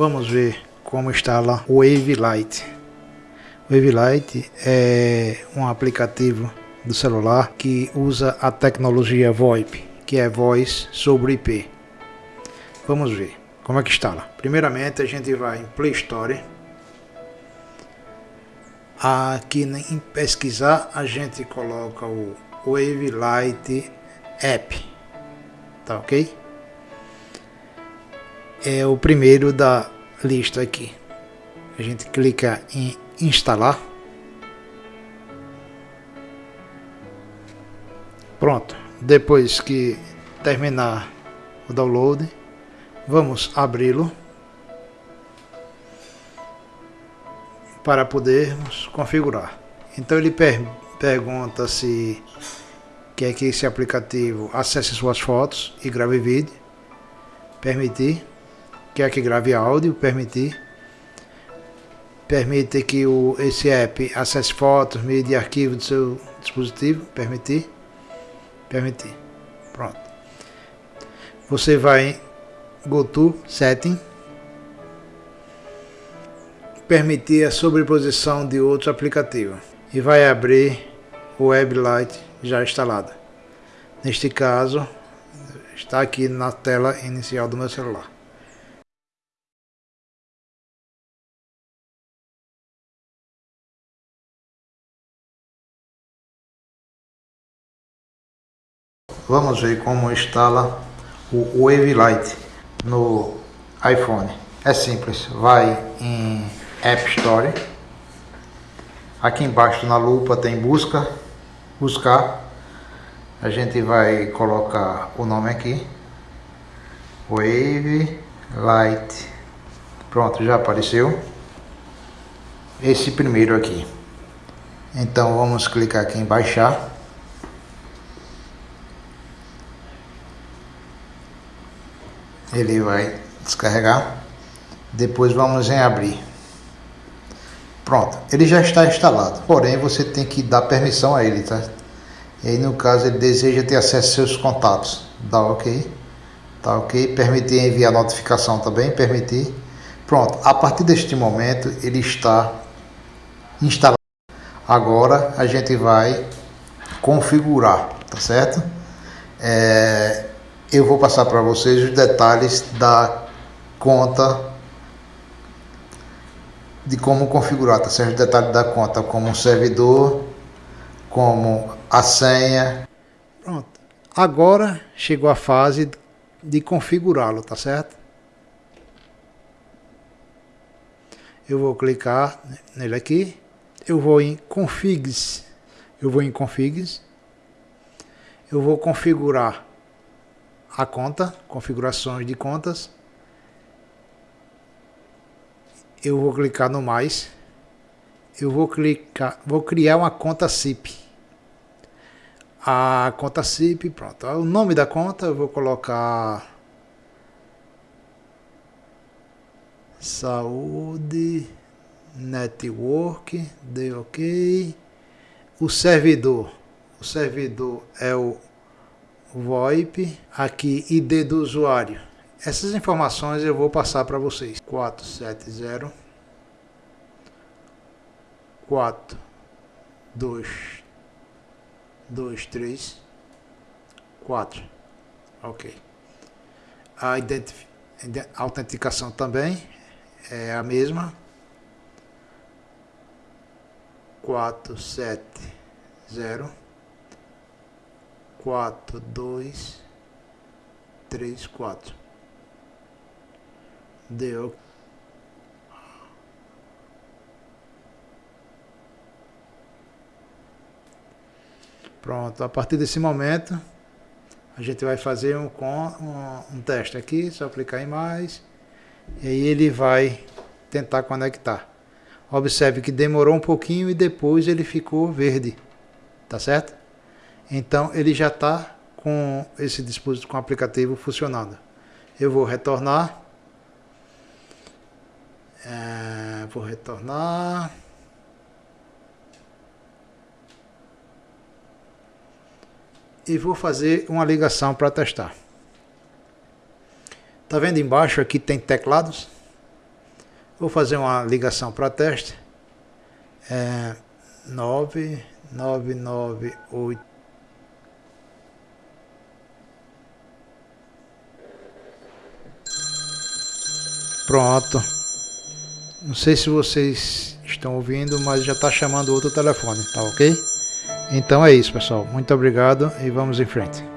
Vamos ver como instala o Wave Light. O Wave é um aplicativo do celular que usa a tecnologia VoIP, que é voz sobre IP. Vamos ver como é que instala. Primeiramente a gente vai em Play Store. Aqui em pesquisar a gente coloca o Wave App, tá ok? É o primeiro da lista aqui. A gente clica em instalar. Pronto. Depois que terminar o download, vamos abri-lo para podermos configurar. Então ele per pergunta se quer que esse aplicativo acesse suas fotos e grave vídeo. Permitir quer que grave áudio, permitir. Permite que o, esse app acesse fotos, mídia e arquivo do seu dispositivo, permitir. Permitir. Pronto. Você vai em GoTo Setting. Permitir a sobreposição de outro aplicativo. E vai abrir o WebLight já instalada. Neste caso, está aqui na tela inicial do meu celular. Vamos ver como instala o Wave Light no iPhone. É simples, vai em App Store. Aqui embaixo na lupa tem busca, buscar. A gente vai colocar o nome aqui. Wave Light. Pronto, já apareceu. Esse primeiro aqui. Então vamos clicar aqui em baixar. Ele vai descarregar. Depois vamos em abrir. Pronto ele já está instalado. Porém você tem que dar permissão a ele tá? E aí no caso ele deseja ter acesso aos seus contatos. Dá ok. Tá ok. Permitir enviar notificação também permitir. Pronto a partir deste momento ele está instalado. Agora a gente vai configurar tá certo? É, eu vou passar para vocês os detalhes da conta de como configurar, tá certo? Os detalhes da conta, como um servidor, como a senha. Pronto. Agora chegou a fase de configurá-lo, tá certo? Eu vou clicar nele aqui. Eu vou em configs. Eu vou em configs. Eu vou configurar a conta, configurações de contas. Eu vou clicar no mais. Eu vou clicar, vou criar uma conta SIP. A conta SIP, pronto. O nome da conta eu vou colocar Saúde Network, deu OK. O servidor, o servidor é o VoIP, aqui ID do usuário. Essas informações eu vou passar para vocês. 470 4 2 2 3 4. OK. A autenticação também é a mesma. 470 quatro, dois, três, quatro. Deu. Pronto, a partir desse momento a gente vai fazer um, um, um teste aqui, só clicar em mais e aí ele vai tentar conectar. Observe que demorou um pouquinho e depois ele ficou verde, tá certo? Então ele já está com esse dispositivo, com o aplicativo funcionando. Eu vou retornar. É, vou retornar. E vou fazer uma ligação para testar. Tá vendo embaixo aqui tem teclados? Vou fazer uma ligação para teste. É 9998 Pronto. Não sei se vocês estão ouvindo, mas já está chamando outro telefone, tá ok? Então é isso, pessoal. Muito obrigado e vamos em frente.